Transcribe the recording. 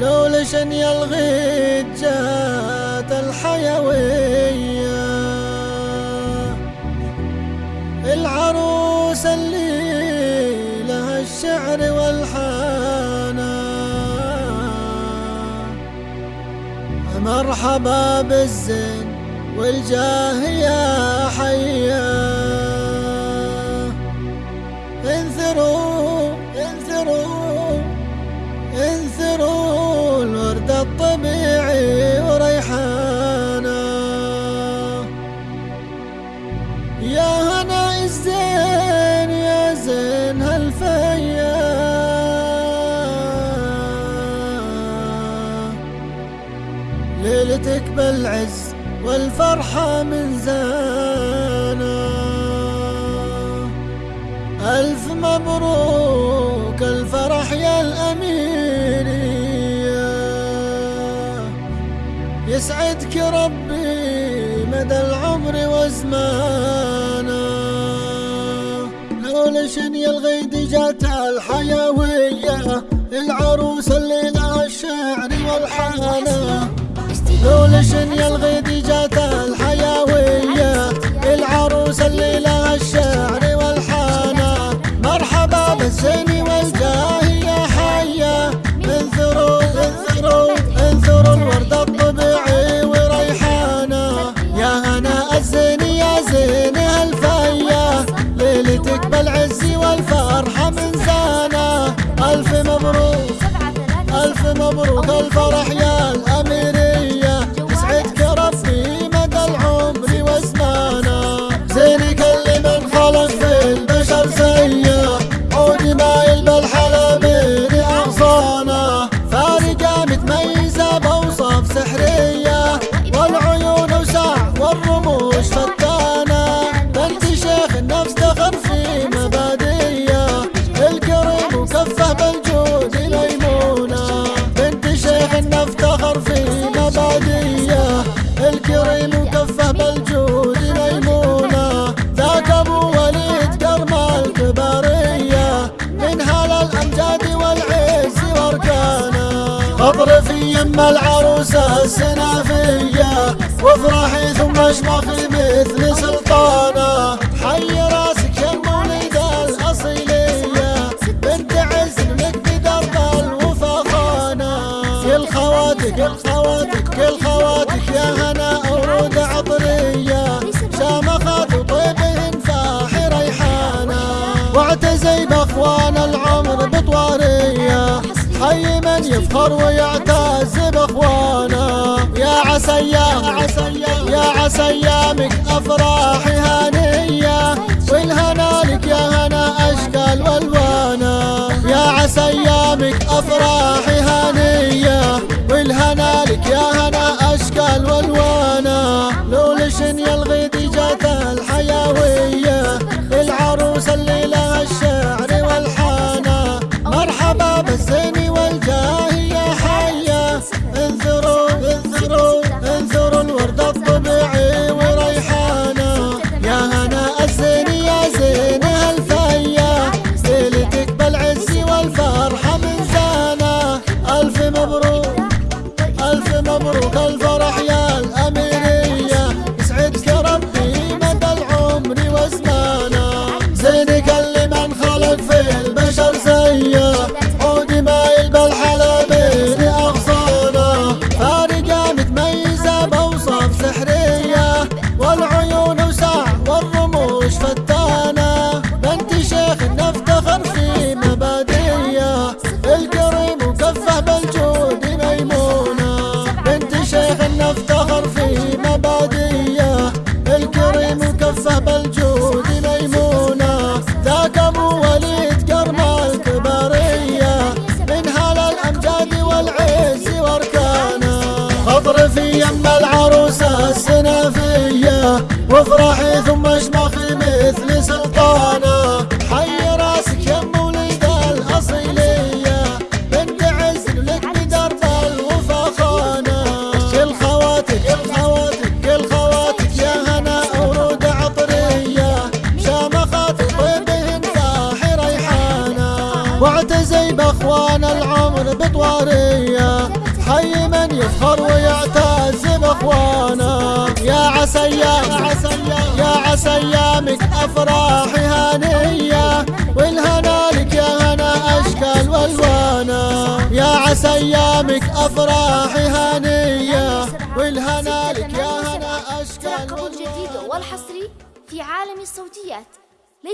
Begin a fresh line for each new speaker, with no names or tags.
لو لشن يلغي جات الحيوية. العروس اللي لها الشعر والحانة مرحبا بالزين والجاه يا حيا انثروا ليلتك بالعز والفرحة من زانا. ألف مبروك الفرح يا الأميرية يسعدك ربي مدى العمر وزمانا. لو لشن يا الغيد جات الحيوية العروس اللي لها الشعر والحانة. لو لشن يا الغيد جات الحيوية العروس اللي لها الشعر والحانة مرحبا بالزين والجاه يا حيا. انثروا انثروا انثروا الورد الطبيعي وريحانة يا هنا الزين يا زين هالفيا ليلتك بالعز والفرحة من زانا. ألف مبروك ألف مبروك الفرح واركانه اطرفي يم العروسة السنافية وافرحي ثم اشمخي مثل سلطانة. حي راسك يا المولد الأصيلية بنت عز لك بدرب الوفا خانة كل خواتك كل خواتك كل خواتك يا هنا ورود عطرية. شامخات وطيبهن فاحي ريحانة. واعتزي بأخوان العمر بطوارية. حي من يفخر ويعتز باخوانه يا عسيام يا عسيامك افراحي هانيه والهنا لك يا هنا أشكال والوانا العروسه السنافية وافرحي ثم اشمخي مثل سلطانة. حي راسك يا مولد الأصيلية بنت عز لك بدرب الوفا خانه كل خواتك كل خواتك كل خواتك يا هنا ورود عطرية. شامخات طيبهن فاحي ريحانه وعد تزي بأخوان العمر بطوارية. حي من يفخر ويعتز باخوانه ايامك افراحي هانيه والهنا لك يا هنا أشكال والوانا يا عسى ايامك افراحي هانيه والهنا لك يا هنا أشكال
والوانا والحصري في عالم الصوتيات.